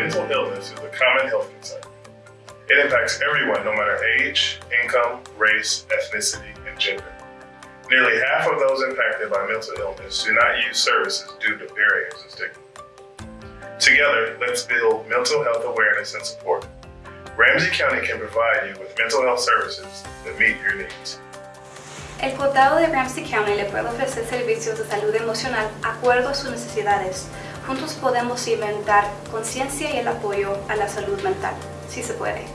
mental illness is a common health concern. It impacts everyone, no matter age, income, race, ethnicity, and gender. Nearly half of those impacted by mental illness do not use services due to barriers and stigma. Together, let's build mental health awareness and support. Ramsey County can provide you with mental health services that meet your needs. El condado de Ramsey County le puede ofrecer servicios de salud emocional acuerdo a sus necesidades. Juntos podemos inventar conciencia y el apoyo a la salud mental. Sí se puede.